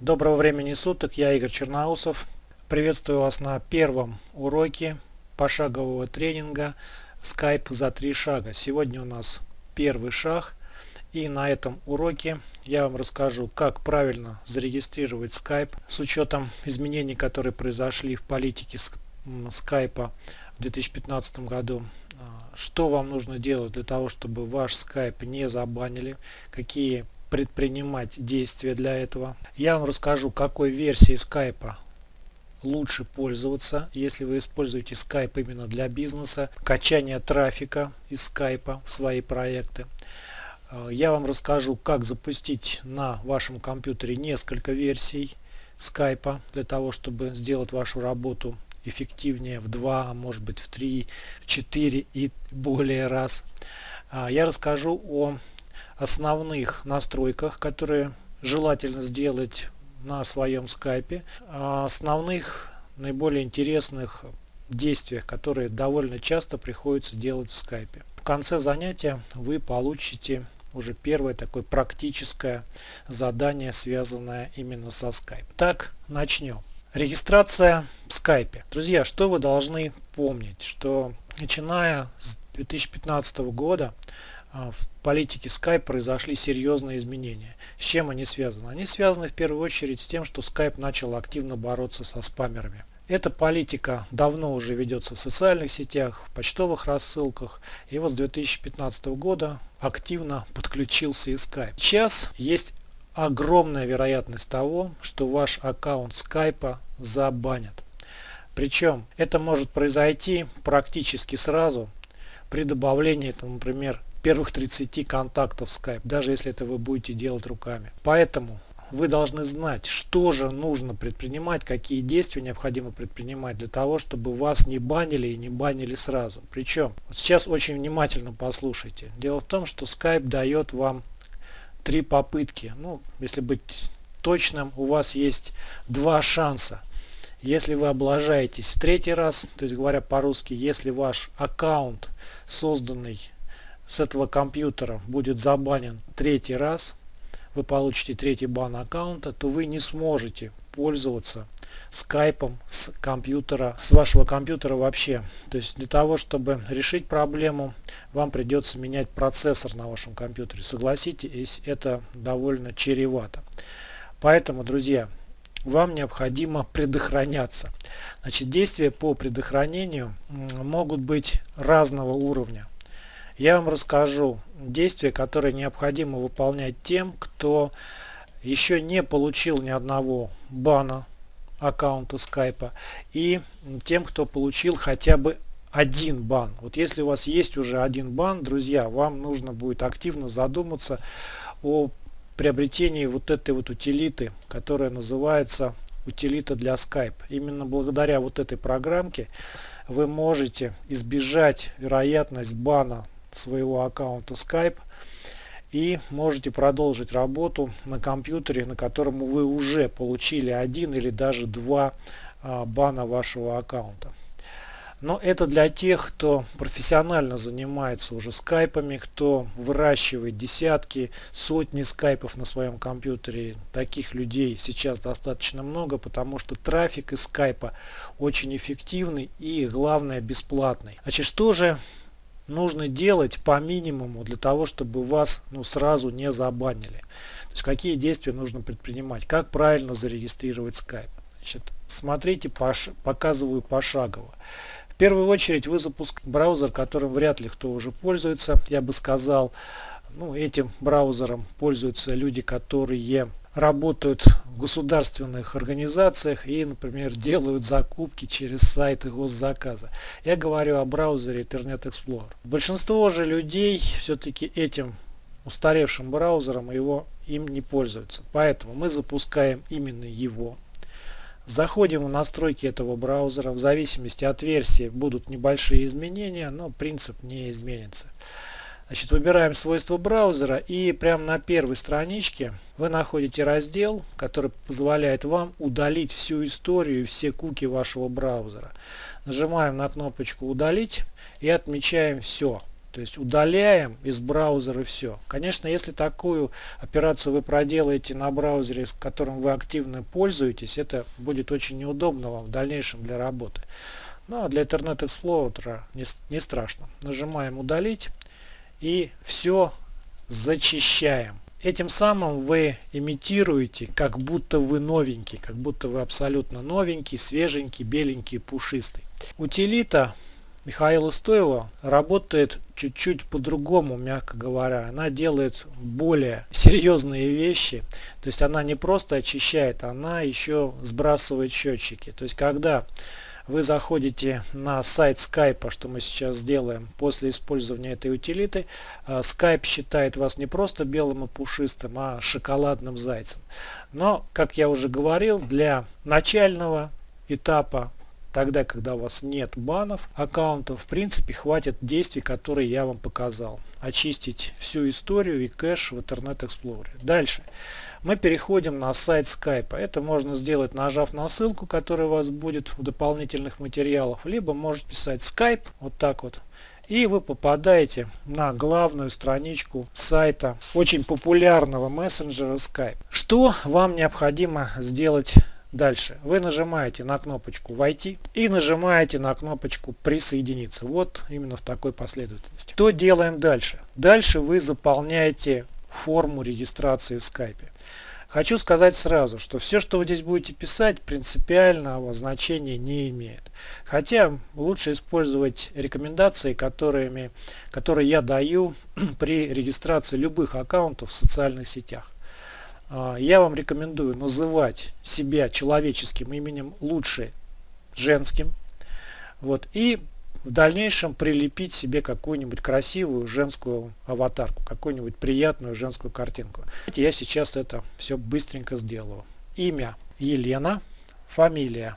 Доброго времени суток, я Игорь Черноусов. Приветствую вас на первом уроке пошагового тренинга Skype за три шага. Сегодня у нас первый шаг и на этом уроке я вам расскажу, как правильно зарегистрировать Skype с учетом изменений, которые произошли в политике Skype в 2015 году. А, что вам нужно делать для того, чтобы ваш Skype не забанили, какие предпринимать действия для этого. Я вам расскажу, какой версии Skype лучше пользоваться, если вы используете Skype именно для бизнеса, качание трафика из Skype в свои проекты. Э, я вам расскажу, как запустить на вашем компьютере несколько версий Skype для того, чтобы сделать вашу работу эффективнее в 2, а может быть в 3, в 4 и более раз. Э, я расскажу о основных настройках, которые желательно сделать на своем скайпе, о основных наиболее интересных действиях, которые довольно часто приходится делать в скайпе. В конце занятия вы получите уже первое такое практическое задание, связанное именно со скайп. Так, начнем. Регистрация в скайпе. Друзья, что вы должны помнить, что начиная с 2015 года а, политике Skype произошли серьезные изменения. С чем они связаны? Они связаны в первую очередь с тем, что Skype начал активно бороться со спамерами. Эта политика давно уже ведется в социальных сетях, в почтовых рассылках. И вот с 2015 года активно подключился и Skype. Сейчас есть огромная вероятность того, что ваш аккаунт Skype забанят. Причем это может произойти практически сразу при добавлении, там, например, первых 30 контактов Skype, даже если это вы будете делать руками. Поэтому вы должны знать, что же нужно предпринимать, какие действия необходимо предпринимать для того, чтобы вас не банили и не банили сразу. Причем, сейчас очень внимательно послушайте. Дело в том, что Skype дает вам три попытки. Ну, если быть точным, у вас есть два шанса. Если вы облажаетесь в третий раз, то есть говоря по-русски, если ваш аккаунт, созданный с этого компьютера будет забанен третий раз, вы получите третий бан аккаунта, то вы не сможете пользоваться скайпом с компьютера, с вашего компьютера вообще. То есть для того, чтобы решить проблему, вам придется менять процессор на вашем компьютере. Согласитесь, это довольно чревато. Поэтому, друзья, вам необходимо предохраняться. Значит, действия по предохранению могут быть разного уровня я вам расскажу действия, которые необходимо выполнять тем, кто еще не получил ни одного бана аккаунта скайпа и тем, кто получил хотя бы один бан. Вот если у вас есть уже один бан, друзья, вам нужно будет активно задуматься о приобретении вот этой вот утилиты, которая называется утилита для Skype. Именно благодаря вот этой программке вы можете избежать вероятность бана своего аккаунта Skype и можете продолжить работу на компьютере, на котором вы уже получили один или даже два а, бана вашего аккаунта. Но это для тех, кто профессионально занимается уже скайпами, кто выращивает десятки, сотни скайпов на своем компьютере. Таких людей сейчас достаточно много, потому что трафик из скайпа очень эффективный и главное бесплатный. Значит, что же нужно делать по минимуму для того, чтобы вас ну, сразу не забанили. То есть какие действия нужно предпринимать, как правильно зарегистрировать Skype. Значит, смотрите, пош показываю пошагово. В первую очередь вы запускаете браузер, которым вряд ли кто уже пользуется. Я бы сказал, ну, этим браузером пользуются люди, которые работают в государственных организациях и, например, делают закупки через сайты госзаказа. Я говорю о браузере Internet Explorer. Большинство же людей все-таки этим устаревшим браузером его им не пользуются. Поэтому мы запускаем именно его. Заходим в настройки этого браузера. В зависимости от версии будут небольшие изменения, но принцип не изменится. Значит, выбираем свойства браузера и прямо на первой страничке вы находите раздел, который позволяет вам удалить всю историю и все куки вашего браузера. Нажимаем на кнопочку удалить и отмечаем все. То есть удаляем из браузера все. Конечно, если такую операцию вы проделаете на браузере, с которым вы активно пользуетесь, это будет очень неудобно вам в дальнейшем для работы. Ну а для Internet Explorer не, не страшно. Нажимаем удалить и все зачищаем. Этим самым вы имитируете, как будто вы новенький, как будто вы абсолютно новенький, свеженький, беленький, пушистый. Утилита Михаила Стоева работает чуть-чуть по-другому, мягко говоря. Она делает более серьезные вещи. То есть она не просто очищает, она еще сбрасывает счетчики. То есть когда вы заходите на сайт Skype, что мы сейчас сделаем после использования этой утилиты, а, Skype считает вас не просто белым и пушистым, а шоколадным зайцем. Но, как я уже говорил, для начального этапа тогда, когда у вас нет банов аккаунтов, в принципе, хватит действий, которые я вам показал. Очистить всю историю и кэш в Internet Explorer. Дальше. Мы переходим на сайт Skype. Это можно сделать, нажав на ссылку, которая у вас будет в дополнительных материалах. Либо можете писать Skype, вот так вот. И вы попадаете на главную страничку сайта очень популярного мессенджера Skype. Что вам необходимо сделать Дальше вы нажимаете на кнопочку «Войти» и нажимаете на кнопочку «Присоединиться». Вот именно в такой последовательности. Что делаем дальше? Дальше вы заполняете форму регистрации в скайпе. Хочу сказать сразу, что все, что вы здесь будете писать, принципиального значения не имеет. Хотя лучше использовать рекомендации, которыми, которые я даю при регистрации любых аккаунтов в социальных сетях. А, я вам рекомендую называть себя человеческим именем лучше женским. Вот, и в дальнейшем прилепить себе какую-нибудь красивую женскую аватарку, какую-нибудь приятную женскую картинку. Я сейчас это все быстренько сделаю. Имя Елена, фамилия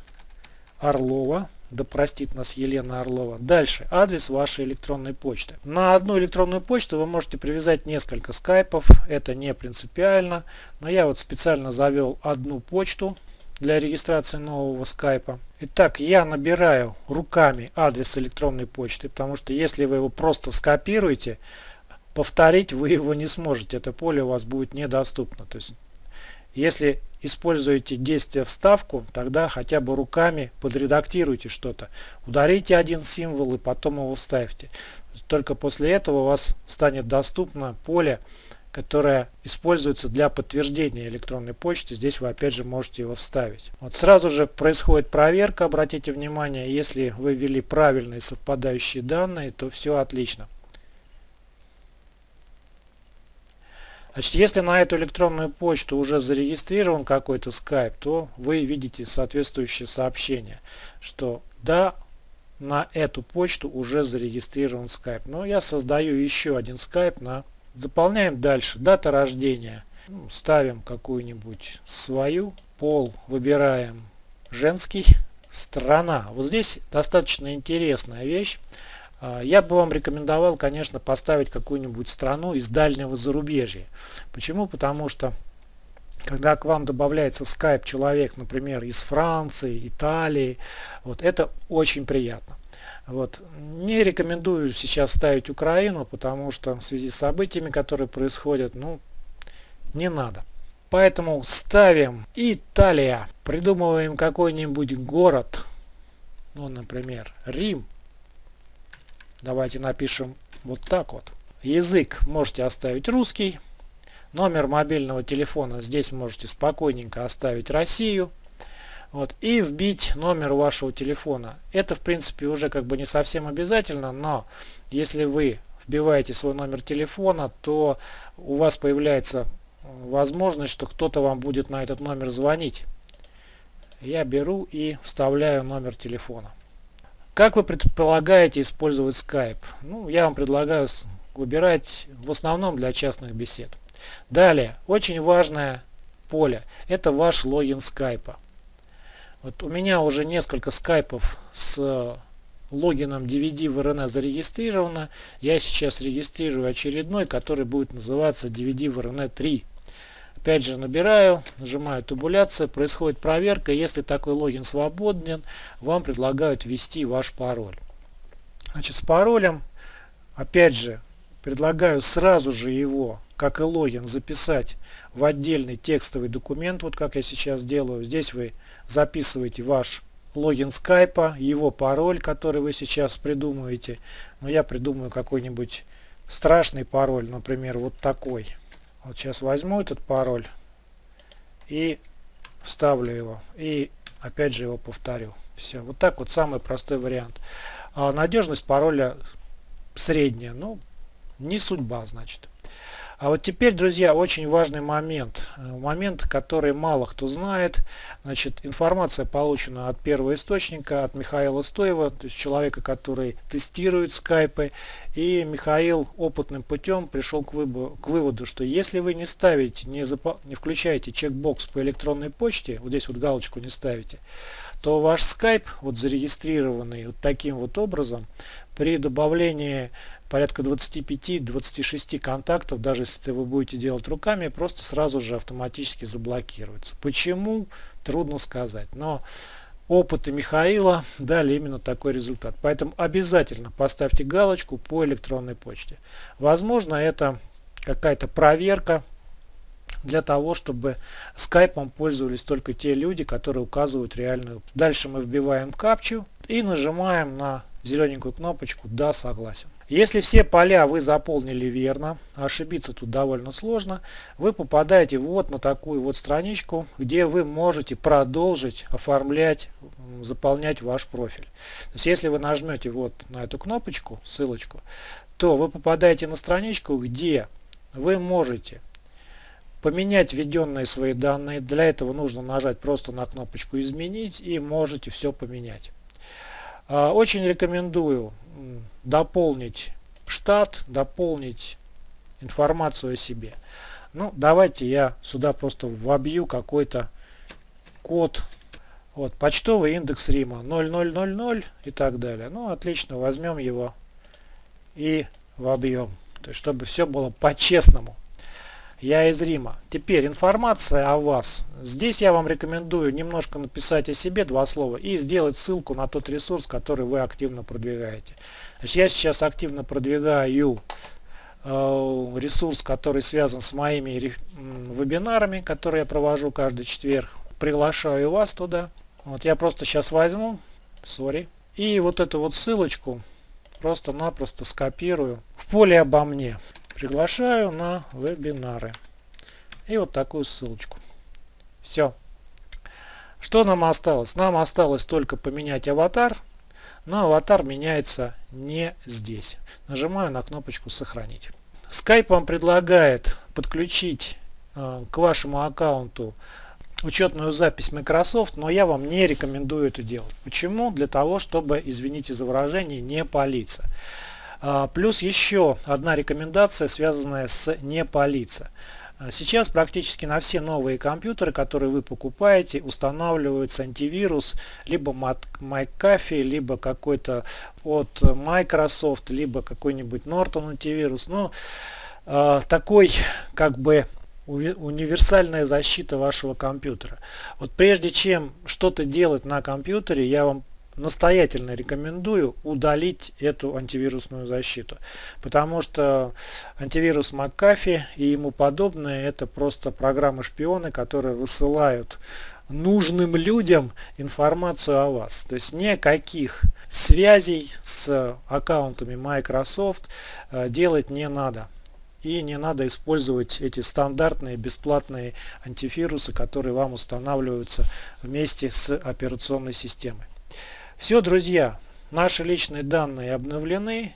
Орлова, да простит нас Елена Орлова. Дальше, адрес вашей электронной почты. На одну электронную почту вы можете привязать несколько скайпов, это не принципиально, но я вот специально завел одну почту для регистрации нового скайпа. Итак, я набираю руками адрес электронной почты, потому что если вы его просто скопируете, повторить вы его не сможете, это поле у вас будет недоступно. То есть если используете действие вставку, тогда хотя бы руками подредактируйте что-то. Ударите один символ и потом его вставьте. Только после этого у вас станет доступно поле, которое используется для подтверждения электронной почты. Здесь вы опять же можете его вставить. Вот сразу же происходит проверка, обратите внимание, если вы ввели правильные совпадающие данные, то все отлично. Значит, если на эту электронную почту уже зарегистрирован какой-то Skype, то вы видите соответствующее сообщение, что да, на эту почту уже зарегистрирован Skype. Но я создаю еще один Skype на... Заполняем дальше. Дата рождения. Ну, ставим какую-нибудь свою. Пол выбираем женский. Страна. Вот здесь достаточно интересная вещь. А, я бы вам рекомендовал, конечно, поставить какую-нибудь страну из дальнего зарубежья. Почему? Потому что когда к вам добавляется в Skype человек, например, из Франции, Италии, вот это очень приятно. Вот. Не рекомендую сейчас ставить Украину, потому что в связи с событиями, которые происходят, ну, не надо. Поэтому ставим Италия. Придумываем какой-нибудь город, ну, например, Рим. Давайте напишем вот так вот. Язык можете оставить русский. Номер мобильного телефона здесь можете спокойненько оставить Россию. Вот, и вбить номер вашего телефона. Это в принципе уже как бы не совсем обязательно, но если вы вбиваете свой номер телефона, то у вас появляется возможность, что кто-то вам будет на этот номер звонить. Я беру и вставляю номер телефона. Как вы предполагаете использовать Skype? Ну, я вам предлагаю выбирать в основном для частных бесед. Далее, очень важное поле. Это ваш логин Skype. Вот у меня уже несколько скайпов с логином DVD в RNA зарегистрировано. Я сейчас регистрирую очередной, который будет называться DVD в RNA 3. Опять же набираю, нажимаю табуляция, происходит проверка. Если такой логин свободен, вам предлагают ввести ваш пароль. Значит, с паролем опять же, предлагаю сразу же его, как и логин, записать в отдельный текстовый документ, вот как я сейчас делаю. Здесь вы записываете ваш логин скайпа, его пароль, который вы сейчас придумываете. Но я придумаю какой-нибудь страшный пароль, например, вот такой. Вот сейчас возьму этот пароль и вставлю его. И опять же его повторю. Все. Вот так вот самый простой вариант. А надежность пароля средняя. Ну, не судьба, значит. А вот теперь, друзья, очень важный момент. Э, момент, который мало кто знает. Значит, информация получена от первого источника, от Михаила Стоева, то есть человека, который тестирует скайпы. И Михаил опытным путем пришел к, выбору, к выводу, что если вы не ставите, не, запо, не включаете чекбокс по электронной почте, вот здесь вот галочку не ставите, то ваш скайп, вот зарегистрированный вот таким вот образом, при добавлении порядка 25-26 контактов, даже если вы будете делать руками, просто сразу же автоматически заблокируется. Почему? Трудно сказать. Но опыты Михаила дали именно такой результат. Поэтому обязательно поставьте галочку по электронной почте. Возможно, это какая-то проверка для того, чтобы скайпом пользовались только те люди, которые указывают реальную. Дальше мы вбиваем капчу и нажимаем на зелененькую кнопочку «Да, согласен». Если все поля вы заполнили верно, ошибиться тут довольно сложно, вы попадаете вот на такую вот страничку, где вы можете продолжить оформлять, заполнять ваш профиль. То есть если вы нажмете вот на эту кнопочку, ссылочку, то вы попадаете на страничку, где вы можете поменять введенные свои данные. Для этого нужно нажать просто на кнопочку «Изменить» и можете все поменять. А, очень рекомендую дополнить штат, дополнить информацию о себе. Ну, давайте я сюда просто вобью какой-то код. Вот, почтовый индекс Рима 0000 и так далее. Ну, отлично, возьмем его и вобьем. То есть, чтобы все было по-честному. Я из Рима. Теперь информация о вас. Здесь я вам рекомендую немножко написать о себе два слова и сделать ссылку на тот ресурс, который вы активно продвигаете. Значит, я сейчас активно продвигаю э, ресурс, который связан с моими вебинарами, которые я провожу каждый четверг. Приглашаю вас туда. Вот я просто сейчас возьму, sorry, и вот эту вот ссылочку просто-напросто скопирую в поле обо мне. Приглашаю на вебинары. И вот такую ссылочку. Все. Что нам осталось? Нам осталось только поменять аватар. Но аватар меняется не здесь. Нажимаю на кнопочку «Сохранить». Skype вам предлагает подключить э, к вашему аккаунту учетную запись Microsoft, но я вам не рекомендую это делать. Почему? Для того, чтобы, извините за выражение, не палиться. А, плюс еще одна рекомендация, связанная с не палиться. А, сейчас практически на все новые компьютеры, которые вы покупаете, устанавливается антивирус либо McAfee, либо какой-то от Microsoft, либо какой-нибудь Norton антивирус. Но э, такой как бы универсальная защита вашего компьютера. Вот прежде чем что-то делать на компьютере, я вам настоятельно рекомендую удалить эту антивирусную защиту. Потому что антивирус McAfee и ему подобное это просто программы-шпионы, которые высылают нужным людям информацию о вас. То есть никаких связей с аккаунтами Microsoft э, делать не надо. И не надо использовать эти стандартные бесплатные антивирусы, которые вам устанавливаются вместе с операционной системой. Все, друзья, наши личные данные обновлены.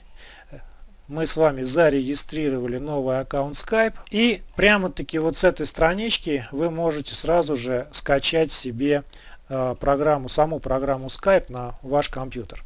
Мы с вами зарегистрировали новый аккаунт Skype. И прямо-таки вот с этой странички вы можете сразу же скачать себе э, программу, саму программу Skype на ваш компьютер.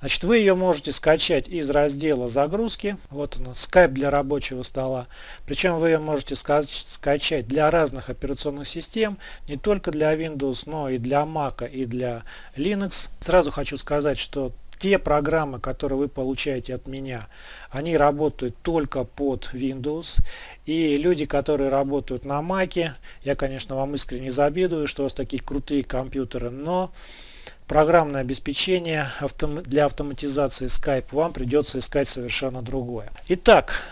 Значит, вы ее можете скачать из раздела загрузки. Вот она, Skype для рабочего стола. Причем вы ее можете скачать для разных операционных систем, не только для Windows, но и для Mac и для Linux. Сразу хочу сказать, что те программы, которые вы получаете от меня, они работают только под Windows. И люди, которые работают на Mac, я, конечно, вам искренне завидую, что у вас такие крутые компьютеры, но программное обеспечение для автоматизации Skype, вам придется искать совершенно другое. Итак,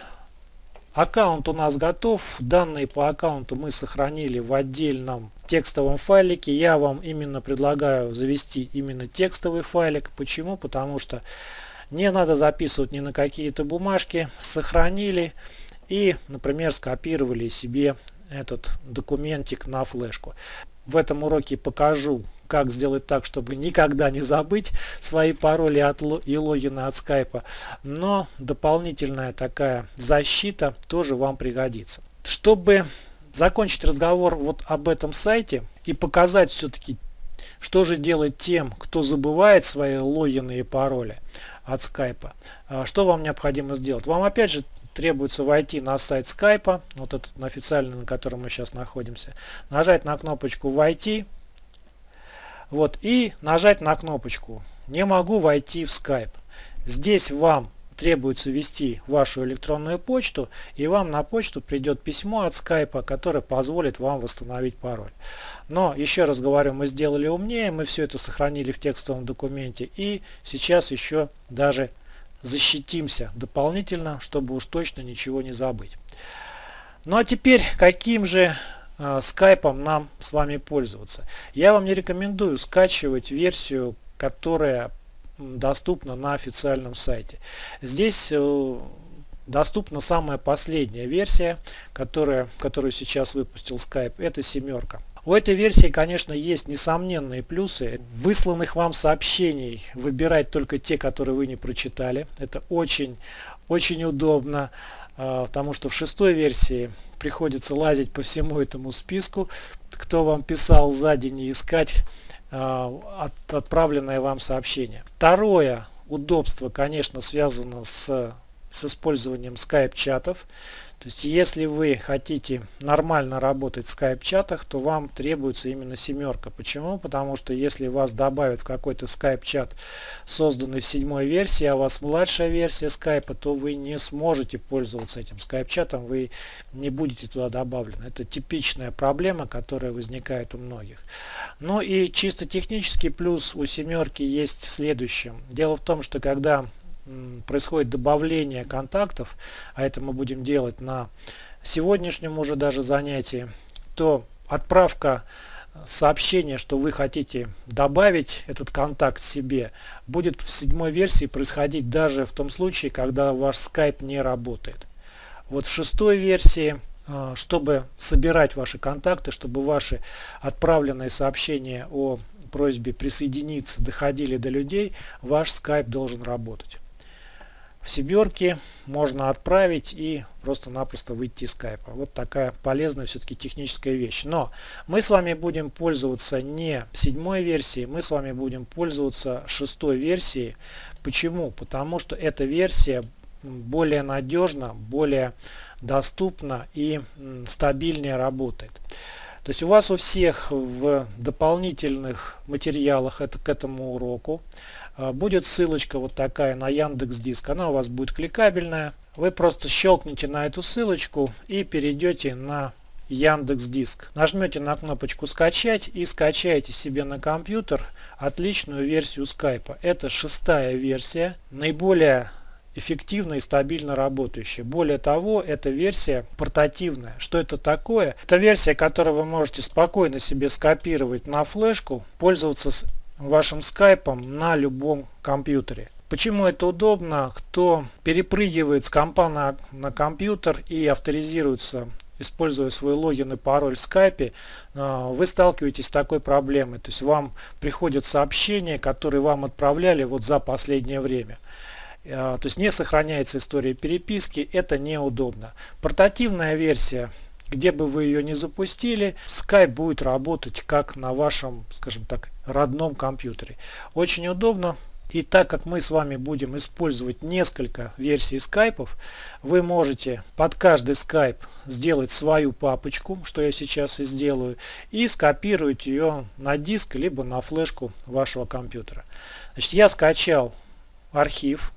Аккаунт у нас готов. Данные по аккаунту мы сохранили в отдельном текстовом файлике. Я вам именно предлагаю завести именно текстовый файлик. Почему? Потому что не надо записывать ни на какие-то бумажки. Сохранили и, например, скопировали себе этот документик на флешку. В этом уроке покажу как сделать так, чтобы никогда не забыть свои пароли от, и логины от скайпа. Но дополнительная такая защита тоже вам пригодится. Чтобы закончить разговор вот об этом сайте и показать все-таки, что же делать тем, кто забывает свои логины и пароли от скайпа, а, что вам необходимо сделать? Вам опять же требуется войти на сайт скайпа, вот этот официальный, на котором мы сейчас находимся, нажать на кнопочку «Войти», вот, и нажать на кнопочку «Не могу войти в Skype». Здесь вам требуется ввести вашу электронную почту, и вам на почту придет письмо от Skype, которое позволит вам восстановить пароль. Но, еще раз говорю, мы сделали умнее, мы все это сохранили в текстовом документе, и сейчас еще даже защитимся дополнительно, чтобы уж точно ничего не забыть. Ну а теперь, каким же скайпом нам с вами пользоваться. Я вам не рекомендую скачивать версию, которая доступна на официальном сайте. Здесь э, доступна самая последняя версия, которая, которую сейчас выпустил Skype, это семерка. У этой версии, конечно, есть несомненные плюсы. Высланных вам сообщений выбирать только те, которые вы не прочитали. Это очень, очень удобно. А, потому что в шестой версии приходится лазить по всему этому списку, кто вам писал за день и искать а, от, отправленное вам сообщение. Второе удобство, конечно, связано с, с использованием скайп-чатов. То есть, если вы хотите нормально работать в скайп-чатах, то вам требуется именно семерка. Почему? Потому что если вас добавят в какой-то скайп-чат, созданный в седьмой версии, а у вас младшая версия скайпа, то вы не сможете пользоваться этим скайп-чатом, вы не будете туда добавлены. Это типичная проблема, которая возникает у многих. Ну и чисто технический плюс у семерки есть в следующем. Дело в том, что когда происходит добавление контактов, а это мы будем делать на сегодняшнем уже даже занятии, то отправка сообщения, что вы хотите добавить этот контакт себе, будет в седьмой версии происходить даже в том случае, когда ваш Skype не работает. Вот в шестой версии, а, чтобы собирать ваши контакты, чтобы ваши отправленные сообщения о просьбе присоединиться доходили до людей, ваш Skype должен работать в семерке можно отправить и просто-напросто выйти из скайпа. Вот такая полезная все-таки техническая вещь. Но мы с вами будем пользоваться не седьмой версией, мы с вами будем пользоваться шестой версией. Почему? Потому что эта версия более надежна, более доступна и стабильнее работает. То есть у вас у всех в дополнительных материалах это, к этому уроку будет ссылочка вот такая на Яндекс Диск. Она у вас будет кликабельная. Вы просто щелкните на эту ссылочку и перейдете на Яндекс Диск. Нажмете на кнопочку скачать и скачаете себе на компьютер отличную версию скайпа. Это шестая версия, наиболее эффективно и стабильно работающая. Более того, эта версия портативная. Что это такое? Это версия, которую вы можете спокойно себе скопировать на флешку, пользоваться вашим скайпом на любом компьютере. Почему это удобно? Кто перепрыгивает с компа на, на компьютер и авторизируется, используя свой логин и пароль в скайпе, а, вы сталкиваетесь с такой проблемой. То есть вам приходят сообщения, которые вам отправляли вот за последнее время. А, то есть не сохраняется история переписки, это неудобно. Портативная версия где бы вы ее не запустили, Skype будет работать как на вашем, скажем так, родном компьютере. Очень удобно. И так как мы с вами будем использовать несколько версий скайпов, вы можете под каждый скайп сделать свою папочку, что я сейчас и сделаю, и скопировать ее на диск, либо на флешку вашего компьютера. Значит, я скачал архив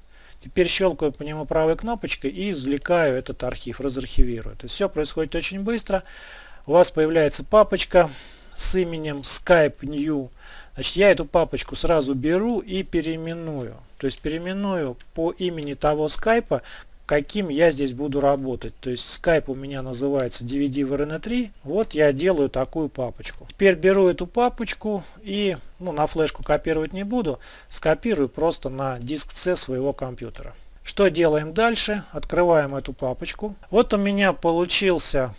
Теперь щелкаю по нему правой кнопочкой и извлекаю этот архив, разархивирую. То есть все происходит очень быстро. У вас появляется папочка с именем Skype New, значит я эту папочку сразу беру и переименую. То есть переименую по имени того скайпа, каким я здесь буду работать. То есть Skype у меня называется DVD VRN 3. Вот я делаю такую папочку. Теперь беру эту папочку и ну, на флешку копировать не буду. Скопирую просто на диск C своего компьютера. Что делаем дальше? Открываем эту папочку. Вот у меня получился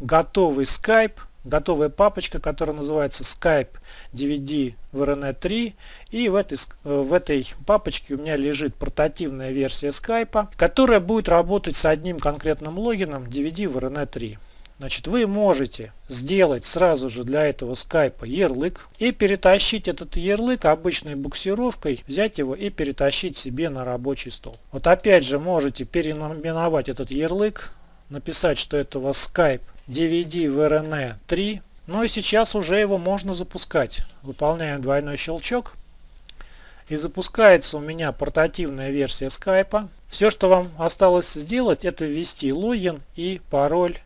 готовый Skype готовая папочка, которая называется Skype DVD VRN 3. И в этой, в этой папочке у меня лежит портативная версия Skype, которая будет работать с одним конкретным логином DVD VRN 3. Значит, вы можете сделать сразу же для этого скайпа ярлык и перетащить этот ярлык обычной буксировкой, взять его и перетащить себе на рабочий стол. Вот опять же можете переименовать этот ярлык, написать, что это у вас Skype DVD VRN 3. Ну и сейчас уже его можно запускать. Выполняем двойной щелчок. И запускается у меня портативная версия скайпа. Все, что вам осталось сделать, это ввести логин и пароль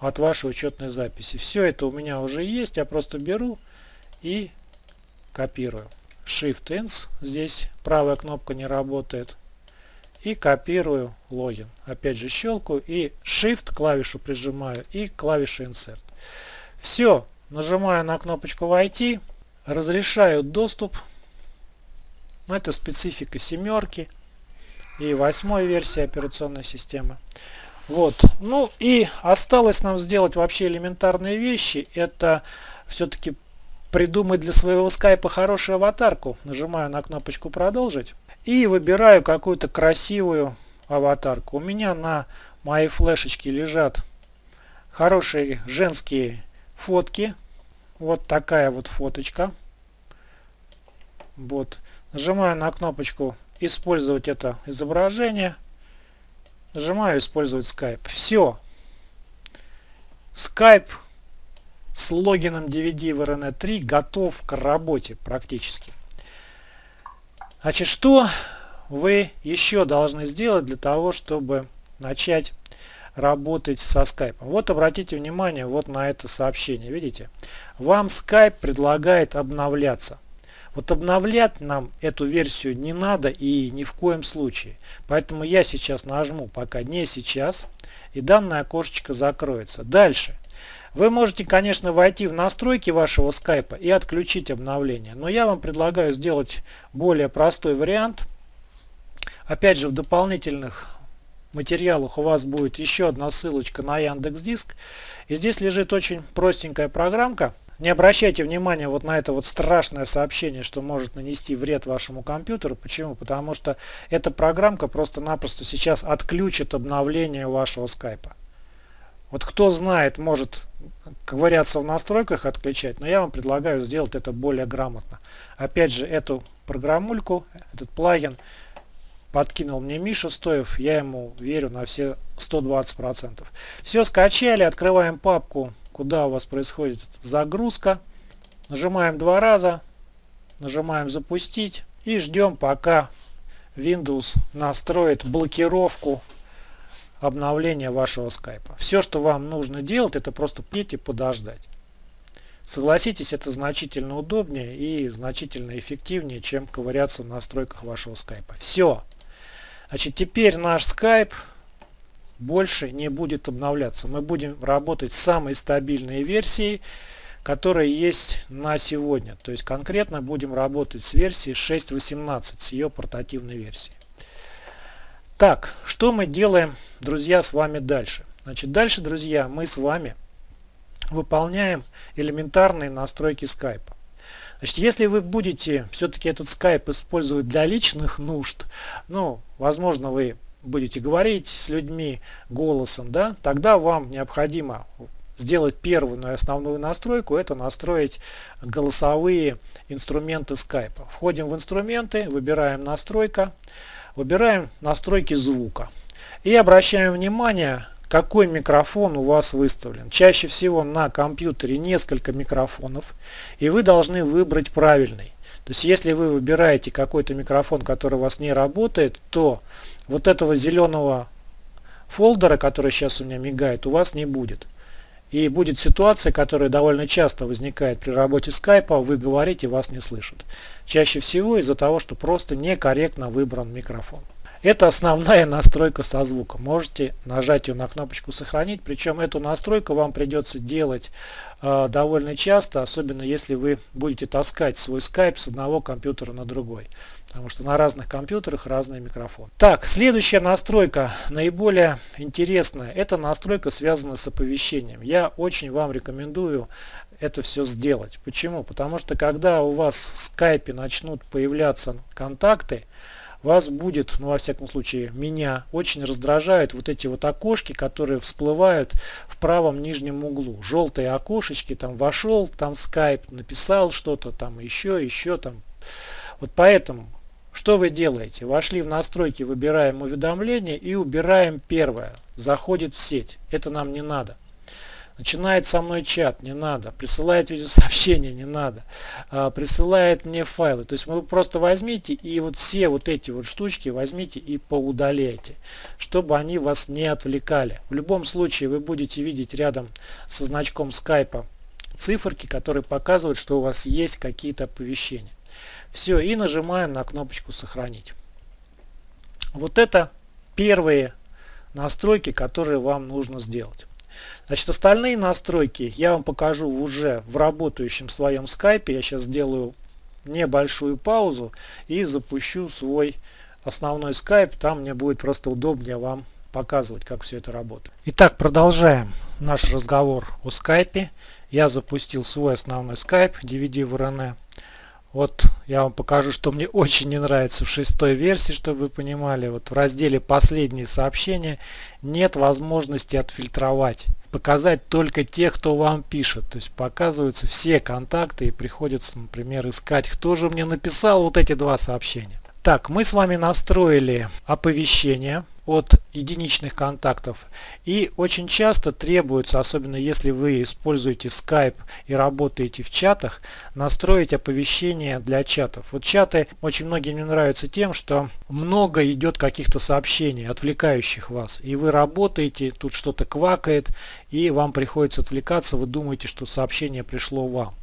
от вашей учетной записи. Все это у меня уже есть. Я просто беру и копирую. Shift-Ins. Здесь правая кнопка не работает и копирую логин. Опять же щелкаю и Shift клавишу прижимаю и клавишу Insert. Все, нажимаю на кнопочку войти, разрешаю доступ. Ну, это специфика семерки и восьмой версии операционной системы. Вот. Ну и осталось нам сделать вообще элементарные вещи. Это все-таки придумать для своего скайпа хорошую аватарку. Нажимаю на кнопочку продолжить. И выбираю какую-то красивую аватарку. У меня на моей флешечке лежат хорошие женские фотки. Вот такая вот фоточка. Вот. Нажимаю на кнопочку «Использовать это изображение». Нажимаю «Использовать Skype». Все. Skype с логином DVD в RN 3 готов к работе практически. Значит, что вы еще должны сделать для того, чтобы начать работать со Skype? Вот обратите внимание вот на это сообщение. Видите? Вам Skype предлагает обновляться. Вот обновлять нам эту версию не надо и ни в коем случае. Поэтому я сейчас нажму пока не сейчас и данное окошечко закроется. Дальше. Вы можете, конечно, войти в настройки вашего скайпа и отключить обновление, но я вам предлагаю сделать более простой вариант. Опять же, в дополнительных материалах у вас будет еще одна ссылочка на Яндекс Диск. И здесь лежит очень простенькая программка. Не обращайте внимания вот на это вот страшное сообщение, что может нанести вред вашему компьютеру. Почему? Потому что эта программка просто-напросто сейчас отключит обновление вашего скайпа. Вот кто знает, может ковыряться в настройках, отключать, но я вам предлагаю сделать это более грамотно. Опять же, эту программульку, этот плагин подкинул мне Миша Стоев, я ему верю на все 120%. Все скачали, открываем папку, куда у вас происходит загрузка, нажимаем два раза, нажимаем запустить и ждем пока Windows настроит блокировку обновления вашего скайпа. Все, что вам нужно делать, это просто петь и подождать. Согласитесь, это значительно удобнее и значительно эффективнее, чем ковыряться в настройках вашего скайпа. Все. Значит, теперь наш скайп больше не будет обновляться. Мы будем работать с самой стабильной версией, которая есть на сегодня. То есть конкретно будем работать с версией 6.18, с ее портативной версией. Так, что мы делаем, друзья, с вами дальше? Значит, дальше, друзья, мы с вами выполняем элементарные настройки скайпа. Значит, если вы будете все-таки этот скайп использовать для личных нужд, ну, возможно, вы будете говорить с людьми голосом, да, тогда вам необходимо сделать первую и основную настройку, это настроить голосовые инструменты скайпа. Входим в инструменты, выбираем настройка, Выбираем настройки звука. И обращаем внимание, какой микрофон у вас выставлен. Чаще всего на компьютере несколько микрофонов, и вы должны выбрать правильный. То есть если вы выбираете какой-то микрофон, который у вас не работает, то вот этого зеленого фолдера, который сейчас у меня мигает, у вас не будет. И будет ситуация, которая довольно часто возникает при работе скайпа, вы говорите, вас не слышат. Чаще всего из-за того, что просто некорректно выбран микрофон. Это основная настройка со звуком. Можете нажать ее на кнопочку «Сохранить». Причем эту настройку вам придется делать э, довольно часто, особенно если вы будете таскать свой скайп с одного компьютера на другой. Потому что на разных компьютерах разный микрофон. Так, следующая настройка, наиболее интересная. Это настройка связана с оповещением. Я очень вам рекомендую это все сделать. Почему? Потому что когда у вас в скайпе начнут появляться контакты, вас будет, ну во всяком случае меня, очень раздражают вот эти вот окошки, которые всплывают в правом нижнем углу. Желтые окошечки, там вошел, там скайп, написал что-то, там еще, еще там. Вот поэтому, что вы делаете? Вошли в настройки, выбираем уведомления и убираем первое. Заходит в сеть. Это нам не надо начинает со мной чат, не надо, присылает видеосообщение, не надо, а, присылает мне файлы. То есть вы просто возьмите и вот все вот эти вот штучки возьмите и поудаляйте, чтобы они вас не отвлекали. В любом случае вы будете видеть рядом со значком скайпа циферки, которые показывают, что у вас есть какие-то оповещения. Все, и нажимаем на кнопочку «Сохранить». Вот это первые настройки, которые вам нужно сделать. Значит, остальные настройки я вам покажу уже в работающем своем скайпе. Я сейчас сделаю небольшую паузу и запущу свой основной скайп. Там мне будет просто удобнее вам показывать, как все это работает. Итак, продолжаем наш разговор о скайпе. Я запустил свой основной скайп DVD в. Вот я вам покажу, что мне очень не нравится в шестой версии, чтобы вы понимали. Вот в разделе «Последние сообщения» нет возможности отфильтровать. Показать только тех, кто вам пишет. То есть показываются все контакты и приходится, например, искать, кто же мне написал вот эти два сообщения. Так, мы с вами настроили оповещение от единичных контактов и очень часто требуется, особенно если вы используете Skype и работаете в чатах, настроить оповещение для чатов. Вот чаты очень многим не нравятся тем, что много идет каких-то сообщений, отвлекающих вас. И вы работаете, тут что-то квакает, и вам приходится отвлекаться, вы думаете, что сообщение пришло вам.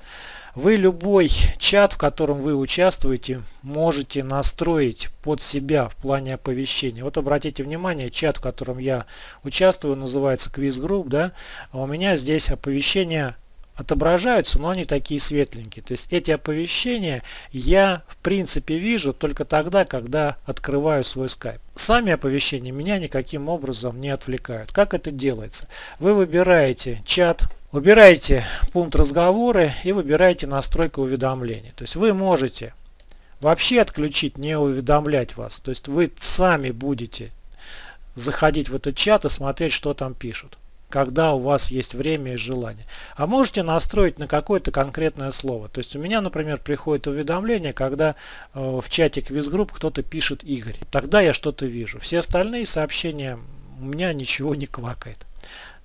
Вы любой чат, в котором вы участвуете, можете настроить под себя в плане оповещения. Вот обратите внимание, чат, в котором я участвую, называется Quiz Group, да, а у меня здесь оповещения отображаются, но они такие светленькие. То есть эти оповещения я в принципе вижу только тогда, когда открываю свой Skype. Сами оповещения меня никаким образом не отвлекают. Как это делается? Вы выбираете чат, Выбираете пункт разговоры и выбираете настройку уведомлений. То есть вы можете вообще отключить, не уведомлять вас. То есть вы сами будете заходить в этот чат и смотреть, что там пишут когда у вас есть время и желание. А можете настроить на какое-то конкретное слово. То есть у меня, например, приходит уведомление, когда э, в чате квизгрупп кто-то пишет Игорь. Тогда я что-то вижу. Все остальные сообщения у меня ничего не квакает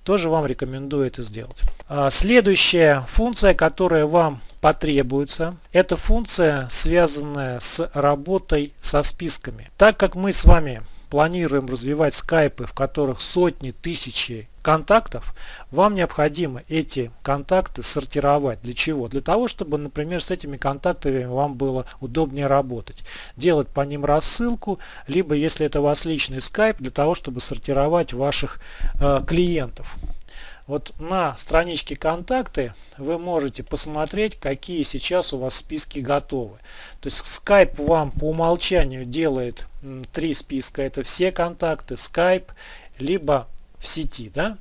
тоже вам рекомендую это сделать. А, следующая функция, которая вам потребуется, это функция, связанная с работой со списками. Так как мы с вами планируем развивать скайпы, в которых сотни, тысячи контактов, вам необходимо эти контакты сортировать. Для чего? Для того, чтобы, например, с этими контактами вам было удобнее работать. Делать по ним рассылку, либо, если это у вас личный скайп, для того, чтобы сортировать ваших э, клиентов. Вот на страничке контакты вы можете посмотреть, какие сейчас у вас списки готовы. То есть Skype вам по умолчанию делает три списка. Это все контакты, Skype, либо в сети. Да?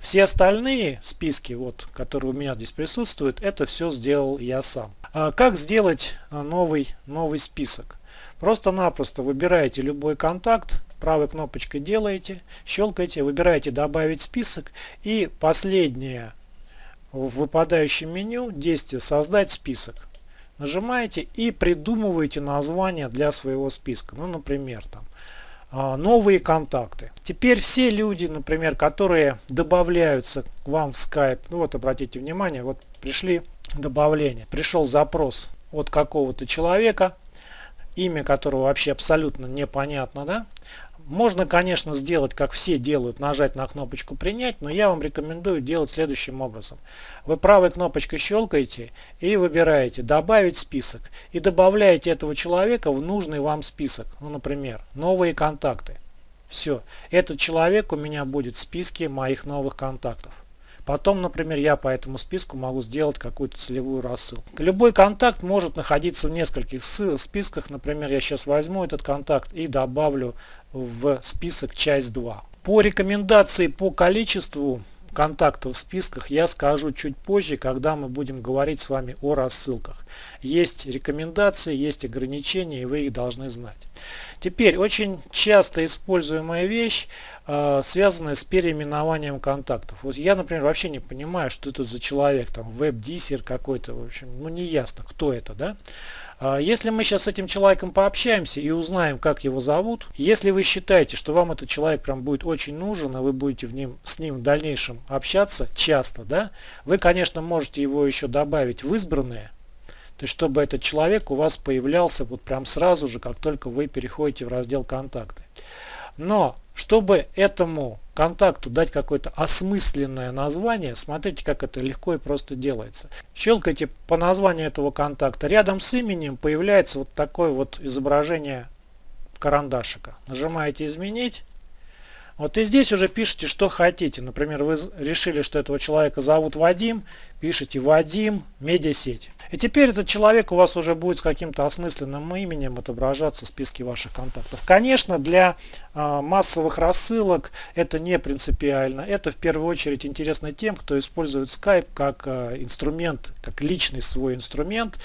Все остальные списки, вот, которые у меня здесь присутствуют, это все сделал я сам. А как сделать а, новый, новый список? Просто-напросто выбираете любой контакт, правой кнопочкой делаете, щелкаете, выбираете добавить список и последнее в выпадающем меню действие создать список. Нажимаете и придумываете название для своего списка. Ну, например, там а, новые контакты. Теперь все люди, например, которые добавляются к вам в Skype, ну вот обратите внимание, вот пришли добавление, пришел запрос от какого-то человека, имя которого вообще абсолютно непонятно, да, можно, конечно, сделать, как все делают, нажать на кнопочку «Принять», но я вам рекомендую делать следующим образом. Вы правой кнопочкой щелкаете и выбираете «Добавить список» и добавляете этого человека в нужный вам список. Ну, например, «Новые контакты». Все. Этот человек у меня будет в списке моих новых контактов. Потом, например, я по этому списку могу сделать какую-то целевую рассылку. Любой контакт может находиться в нескольких списках. Например, я сейчас возьму этот контакт и добавлю в список часть 2. По рекомендации по количеству контактов в списках я скажу чуть позже, когда мы будем говорить с вами о рассылках. Есть рекомендации, есть ограничения, и вы их должны знать. Теперь, очень часто используемая вещь, э, связанная с переименованием контактов. Вот я, например, вообще не понимаю, что это за человек, там, веб-диссер какой-то, в общем, ну не ясно, кто это, да. А, если мы сейчас с этим человеком пообщаемся и узнаем, как его зовут, если вы считаете, что вам этот человек прям будет очень нужен, и вы будете в ним, с ним в дальнейшем общаться часто, да, вы, конечно, можете его еще добавить в избранные, то есть, чтобы этот человек у вас появлялся вот прям сразу же, как только вы переходите в раздел «Контакты». Но чтобы этому контакту дать какое-то осмысленное название, смотрите, как это легко и просто делается. Щелкайте по названию этого контакта. Рядом с именем появляется вот такое вот изображение карандашика. Нажимаете «Изменить». Вот и здесь уже пишите, что хотите. Например, вы решили, что этого человека зовут Вадим, пишите Вадим, медиасеть. И теперь этот человек у вас уже будет с каким-то осмысленным именем отображаться в списке ваших контактов. Конечно, для э, массовых рассылок это не принципиально. Это в первую очередь интересно тем, кто использует Skype как э, инструмент, как личный свой инструмент,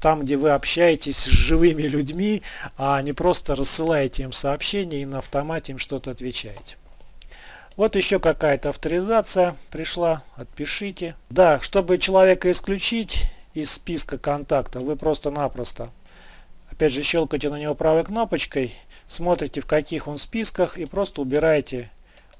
там, где вы общаетесь с живыми людьми, а не просто рассылаете им сообщения и на автомате им что-то отвечаете. Вот еще какая-то авторизация пришла, отпишите. Да, чтобы человека исключить из списка контактов, вы просто-напросто, опять же, щелкаете на него правой кнопочкой, смотрите в каких он списках и просто убираете,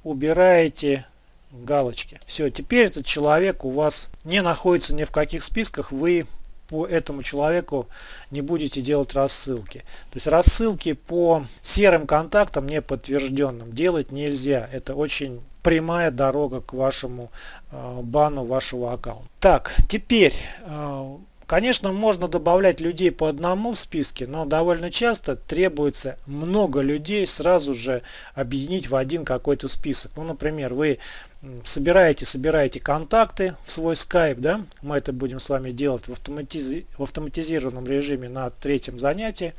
убираете галочки. Все, теперь этот человек у вас не находится ни в каких списках, вы по этому человеку не будете делать рассылки. То есть рассылки по серым контактам не подтвержденным делать нельзя. Это очень прямая дорога к вашему э, бану вашего аккаунта. Так, теперь э, Конечно, можно добавлять людей по одному в списке, но довольно часто требуется много людей сразу же объединить в один какой-то список. Ну, например, вы собираете, собираете контакты в свой Skype, да, мы это будем с вами делать в, автоматиз... в автоматизированном режиме на третьем занятии,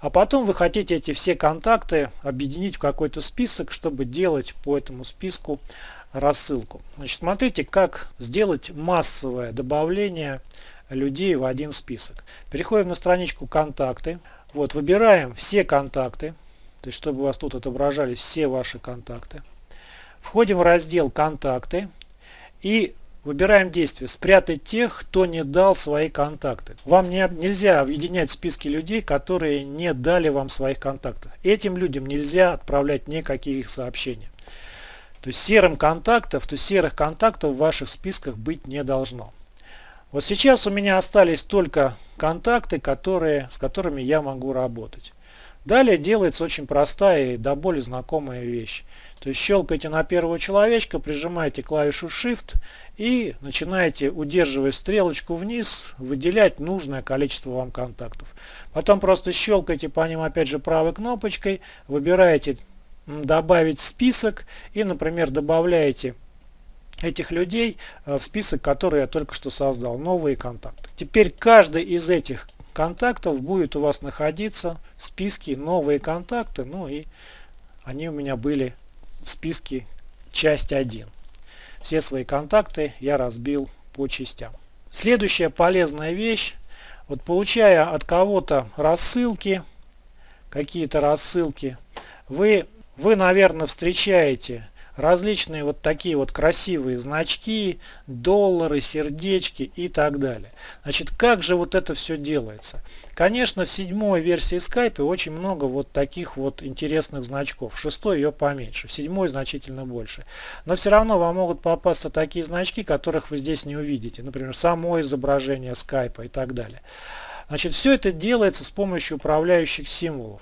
а потом вы хотите эти все контакты объединить в какой-то список, чтобы делать по этому списку рассылку. Значит, смотрите, как сделать массовое добавление людей в один список. Переходим на страничку «Контакты». Вот, выбираем все контакты, то есть чтобы у вас тут отображались все ваши контакты. Входим в раздел «Контакты» и выбираем действие «Спрятать тех, кто не дал свои контакты». Вам не, нельзя объединять списки людей, которые не дали вам своих контактов. Этим людям нельзя отправлять никаких сообщений. То есть серым контактов, то серых контактов в ваших списках быть не должно. Вот сейчас у меня остались только контакты, которые, с которыми я могу работать. Далее делается очень простая и до боли знакомая вещь. То есть щелкаете на первого человечка, прижимаете клавишу Shift и начинаете, удерживая стрелочку вниз, выделять нужное количество вам контактов. Потом просто щелкаете по ним опять же правой кнопочкой, выбираете добавить в список и, например, добавляете этих людей э, в список, который я только что создал, новые контакты. Теперь каждый из этих контактов будет у вас находиться в списке новые контакты, ну и они у меня были в списке часть 1. Все свои контакты я разбил по частям. Следующая полезная вещь, вот получая от кого-то рассылки, какие-то рассылки, вы, вы, наверное, встречаете различные вот такие вот красивые значки, доллары, сердечки и так далее. Значит, как же вот это все делается? Конечно, в седьмой версии Skype очень много вот таких вот интересных значков. В шестой ее поменьше, в седьмой значительно больше. Но все равно вам могут попасться такие значки, которых вы здесь не увидите. Например, само изображение Skype и так далее. Значит, все это делается с помощью управляющих символов.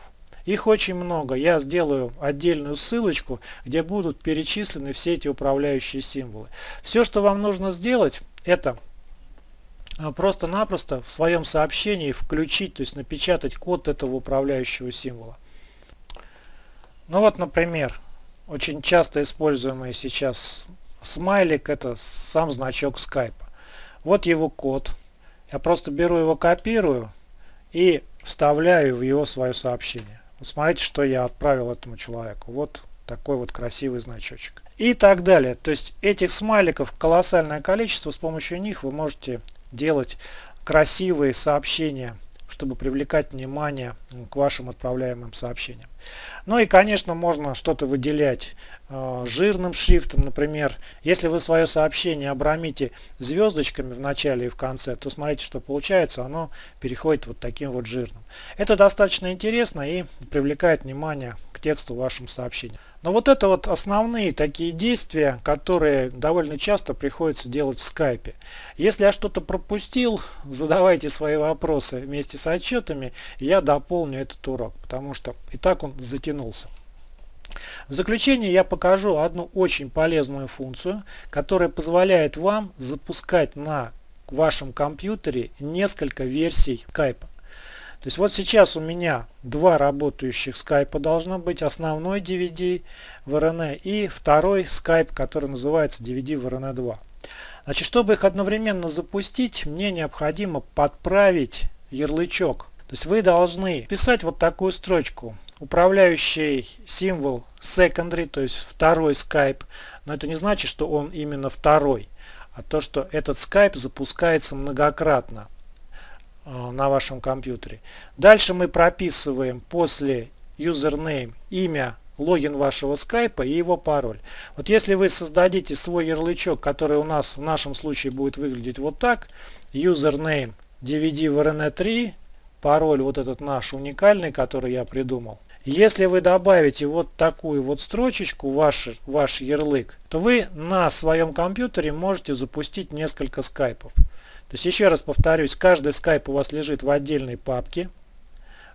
Их очень много. Я сделаю отдельную ссылочку, где будут перечислены все эти управляющие символы. Все, что вам нужно сделать, это а, просто-напросто в своем сообщении включить, то есть напечатать код этого управляющего символа. Ну вот, например, очень часто используемый сейчас смайлик, это сам значок скайпа. Вот его код. Я просто беру его, копирую и вставляю в его свое сообщение. Вот смотрите, что я отправил этому человеку. Вот такой вот красивый значочек. И так далее. То есть этих смайликов колоссальное количество. С помощью них вы можете делать красивые сообщения чтобы привлекать внимание к вашим отправляемым сообщениям. Ну и, конечно, можно что-то выделять э, жирным шрифтом, например. Если вы свое сообщение обрамите звездочками в начале и в конце, то смотрите, что получается, оно переходит вот таким вот жирным. Это достаточно интересно и привлекает внимание к тексту в вашем сообщении. Но вот это вот основные такие действия, которые довольно часто приходится делать в скайпе. Если я что-то пропустил, задавайте свои вопросы вместе с отчетами, я дополню этот урок, потому что и так он затянулся. В заключение я покажу одну очень полезную функцию, которая позволяет вам запускать на вашем компьютере несколько версий скайпа. То есть вот сейчас у меня два работающих скайпа должно быть. Основной DVD в RN и второй скайп, который называется DVD в RN 2. Значит, чтобы их одновременно запустить, мне необходимо подправить ярлычок. То есть вы должны писать вот такую строчку. Управляющий символ secondary, то есть второй скайп. Но это не значит, что он именно второй, а то, что этот скайп запускается многократно. Э, на вашем компьютере. Дальше мы прописываем после username имя, логин вашего скайпа и его пароль. Вот если вы создадите свой ярлычок, который у нас в нашем случае будет выглядеть вот так, username dvd-vrn3, пароль вот этот наш уникальный, который я придумал. Если вы добавите вот такую вот строчечку, ваш, ваш ярлык, то вы на своем компьютере можете запустить несколько скайпов. То есть еще раз повторюсь, каждый скайп у вас лежит в отдельной папке.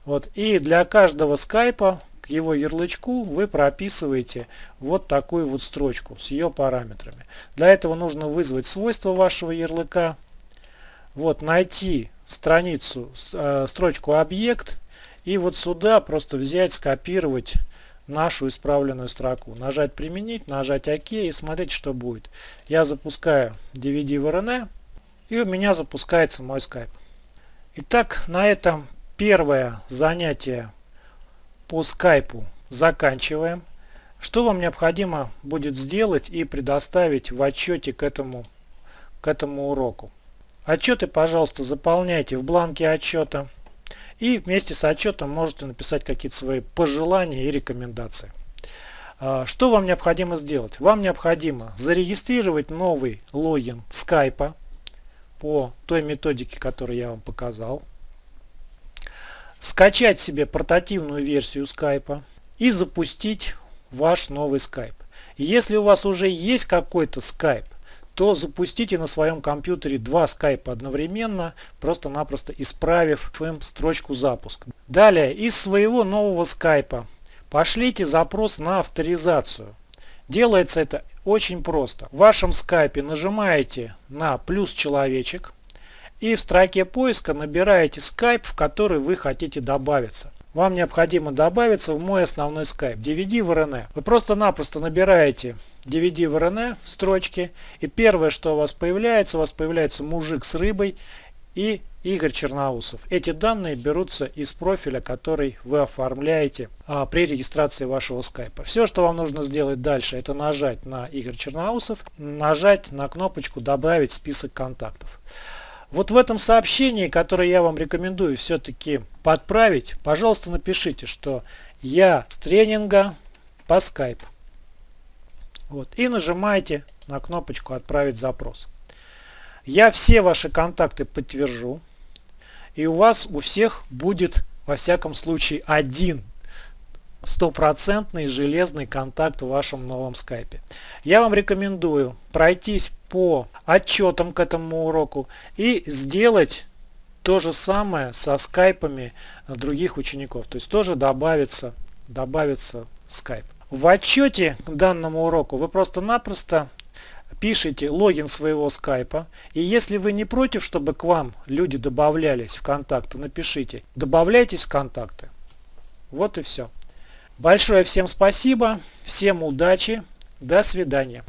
Вот, и для каждого скайпа к его ярлычку вы прописываете вот такую вот строчку с ее параметрами. Для этого нужно вызвать свойства вашего ярлыка. Вот найти страницу, э, строчку объект и вот сюда просто взять, скопировать нашу исправленную строку. Нажать применить, нажать ОК и смотреть, что будет. Я запускаю DVD в RN и у меня запускается мой Skype. Итак, на этом первое занятие по скайпу заканчиваем. Что вам необходимо будет сделать и предоставить в отчете к этому, к этому уроку? Отчеты, пожалуйста, заполняйте в бланке отчета. И вместе с отчетом можете написать какие-то свои пожелания и рекомендации. А, что вам необходимо сделать? Вам необходимо зарегистрировать новый логин скайпа по той методике, которую я вам показал. Скачать себе портативную версию скайпа и запустить ваш новый скайп. Если у вас уже есть какой-то скайп, то запустите на своем компьютере два скайпа одновременно, просто-напросто исправив им строчку запуска. Далее, из своего нового скайпа пошлите запрос на авторизацию. Делается это очень просто. В вашем скайпе нажимаете на плюс человечек и в строке поиска набираете скайп, в который вы хотите добавиться. Вам необходимо добавиться в мой основной скайп DVD в RN. Вы просто-напросто набираете DVD в RN в строчке и первое, что у вас появляется, у вас появляется мужик с рыбой Игорь Черноусов. Эти данные берутся из профиля, который вы оформляете а, при регистрации вашего скайпа. Все, что вам нужно сделать дальше, это нажать на Игорь Черноусов, нажать на кнопочку «Добавить список контактов». Вот в этом сообщении, которое я вам рекомендую все-таки подправить, пожалуйста, напишите, что я с тренинга по скайпу. Вот, и нажимаете на кнопочку «Отправить запрос». Я все ваши контакты подтвержу. И у вас у всех будет во всяком случае один стопроцентный железный контакт в вашем новом скайпе. Я вам рекомендую пройтись по отчетам к этому уроку и сделать То же самое со скайпами других учеников. То есть тоже добавится, добавится скайп. В отчете к данному уроку вы просто-напросто пишите логин своего скайпа. И если вы не против, чтобы к вам люди добавлялись в контакты, напишите «добавляйтесь в контакты». Вот и все. Большое всем спасибо, всем удачи, до свидания.